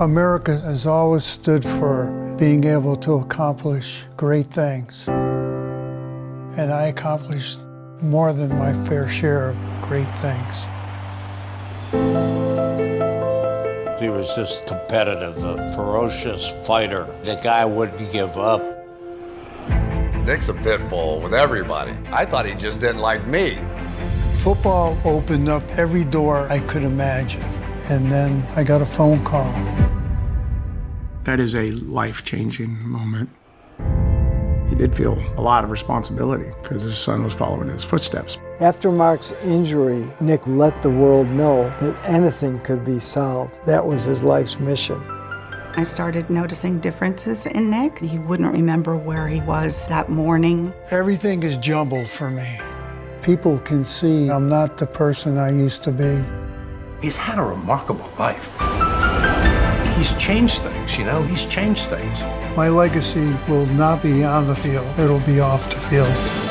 America has always stood for being able to accomplish great things. And I accomplished more than my fair share of great things. He was just competitive, a ferocious fighter. The guy wouldn't give up. Nick's a pit bull with everybody. I thought he just didn't like me. Football opened up every door I could imagine. And then I got a phone call. That is a life changing moment. He did feel a lot of responsibility because his son was following his footsteps. After Mark's injury, Nick let the world know that anything could be solved. That was his life's mission. I started noticing differences in Nick. He wouldn't remember where he was that morning. Everything is jumbled for me. People can see I'm not the person I used to be. He's had a remarkable life. He's changed things, you know, he's changed things. My legacy will not be on the field, it'll be off the field.